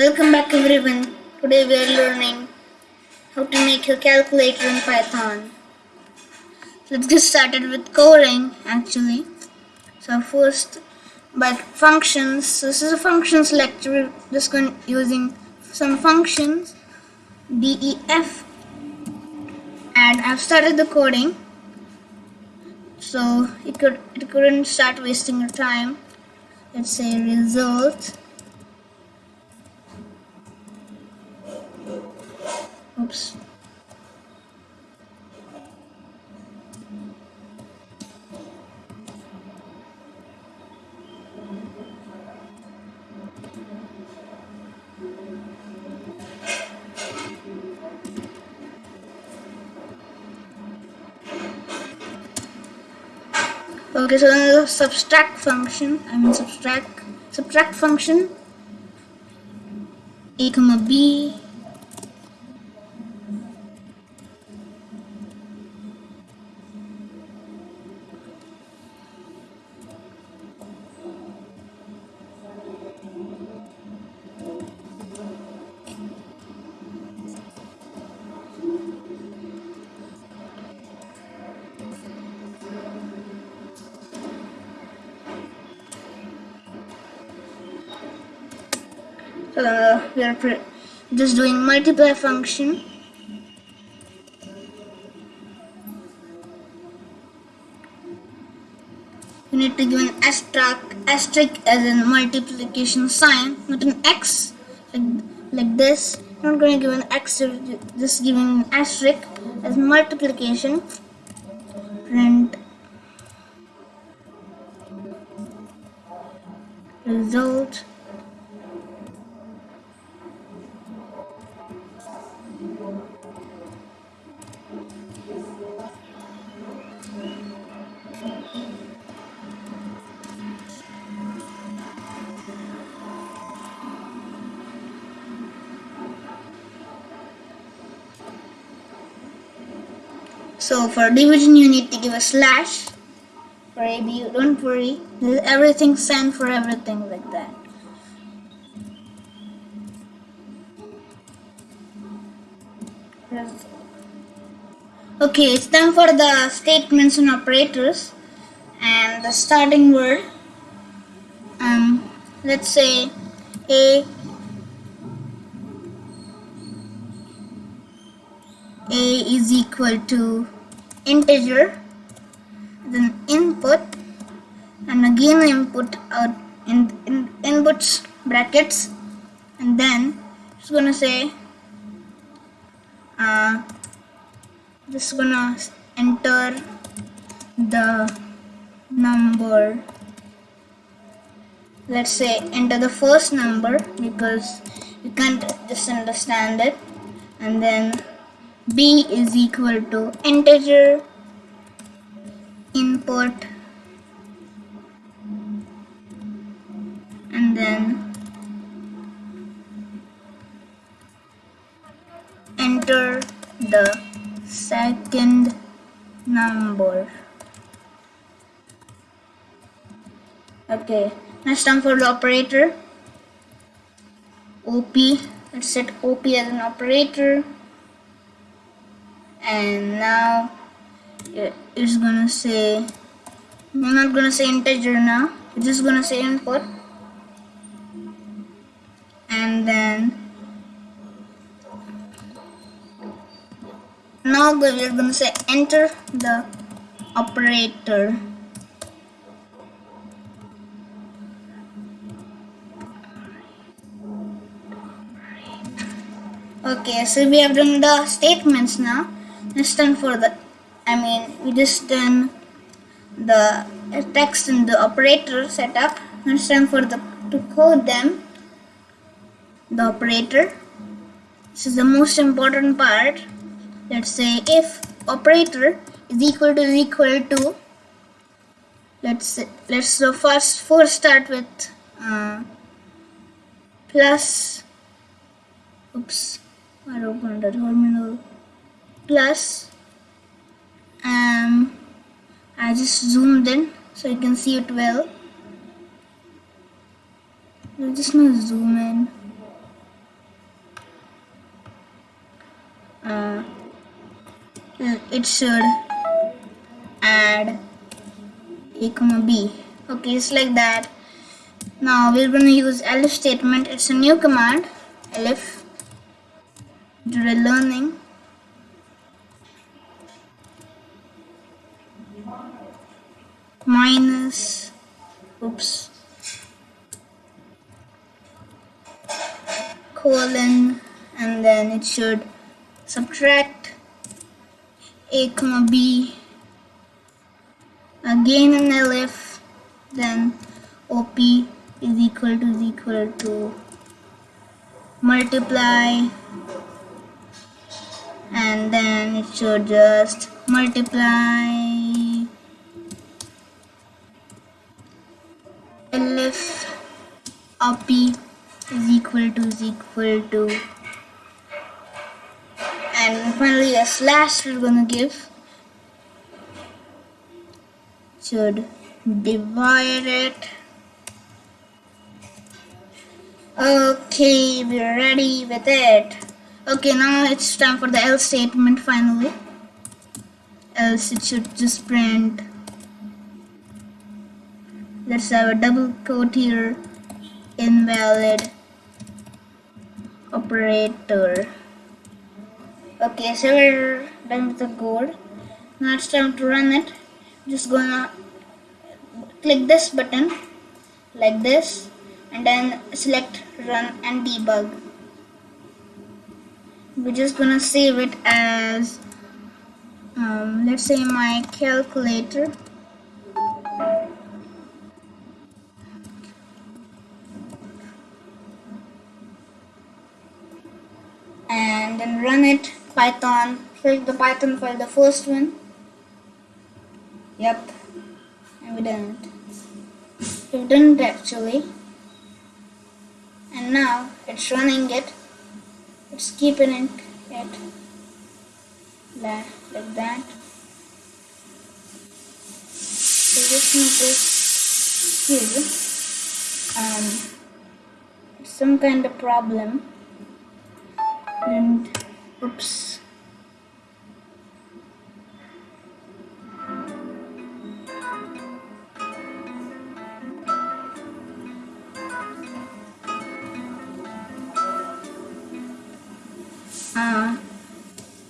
Welcome back everyone. Today we are learning how to make a calculator in Python. Let's get started with coding actually. So first by functions, so this is a functions lecture. We're just going using some functions def and I've started the coding so it could it couldn't start wasting your time let's say result Okay, so then the subtract function, I mean subtract subtract function a comma b uh, we are just doing multiply function. You need to give an asterisk asterisk as a multiplication sign not an x like, like this. I'm not going to give an x just giving an asterisk as multiplication. Print. Result So for division you need to give a slash. For AB, don't worry, everything same for everything like that. Okay, it's time for the statements and operators and the starting word. Um, let's say A A is equal to integer then input and again input out in, in inputs brackets and then it's gonna say uh, just gonna enter the number. Let's say enter the first number because you can't just understand it and then b is equal to integer input and then enter the second number. Okay next time for the operator. Op let's set op as an operator and now it's gonna say I'm not gonna say integer now. We're just gonna say input. And then now we're gonna say enter the operator. Okay so we have done the statements now Let's done for the I mean we just done the text and the operator setup Let's done for the to code them the operator. This is the most important part. Let's say if operator is equal to is equal to let's let's so first first start with uh, plus oops I opened the terminal plus um, I just zoomed in so you can see it well. I just gonna zoom in. Uh, uh, it should add a comma b. Okay it's like that. Now we're going to use elif statement. It's a new command. Elif during learning. Minus oops colon and then it should subtract a comma b. Again an elif then op is equal to is equal to multiply and then it should just multiply elif op is equal to is equal to and finally a slash we're gonna give should divide it. Okay we're ready with it. Okay now it's time for the else statement finally. Else it should just print let's have a double quote here. Invalid operator. Okay so we're done with the code now it's time to run it. Just gonna click this button like this and then select run and debug. We're just gonna save it as um, let's say my calculator then run it python select the python file the first one. Yep. And we we've done it actually. And now it's running it. It's keeping it, it like that. So just notice here. Um some kind of problem. And oops. Uh,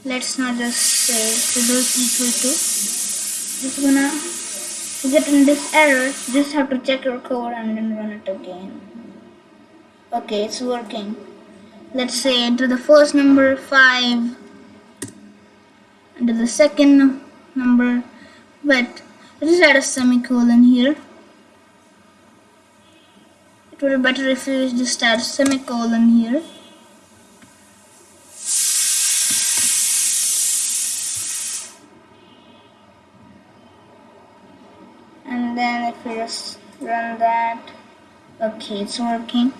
let's not just say result equal to. Just gonna get in this error just have to check your code and then run it again. Okay it's working let's say enter the first number 5 enter the second number but let's add a semicolon here. It would be better if you just add semicolon here. And then if we just run that okay it's working.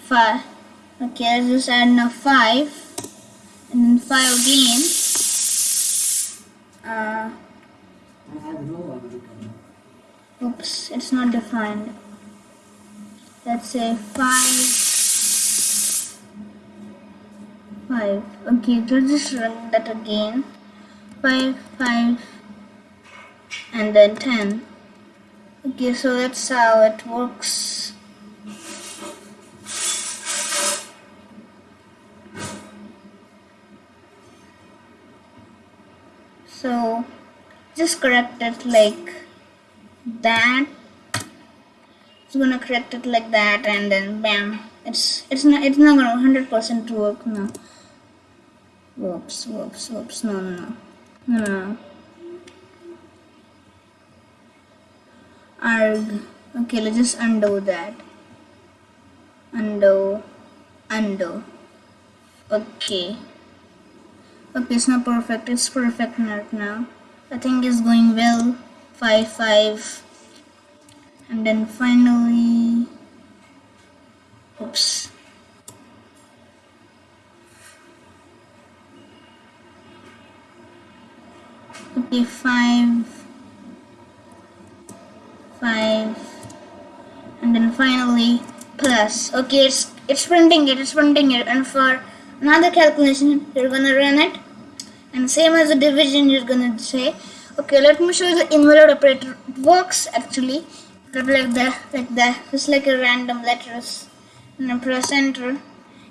5 Okay, let's just add now 5 and then 5 again. Uh, oops, it's not defined. Let's say 5 5 okay let's just run that again. 5 5 and then 10 okay so that's how it works just correct it like that. It's gonna correct it like that and then bam. It's it's not it's not gonna 100 percent work now whoops whoops whoops no no no. No. Arg. Okay let's just undo that. Undo. Undo. Okay. Okay it's not perfect. It's perfect now I think it's going well. 5 5 and then finally oops. Okay 5 5 and then finally plus. Okay it's it's printing it it's printing it. And for another calculation you're gonna run it and same as the division you're gonna say. Okay let me show you the invalid operator. It works actually. Like that like that just like a random letters. And press enter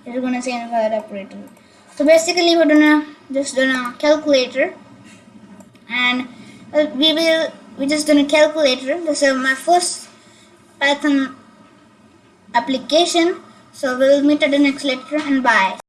you're gonna say invalid operator. So basically we're gonna just done a calculator. And uh, we will we just done a calculator this is my first python application. So we'll meet at the next lecture and bye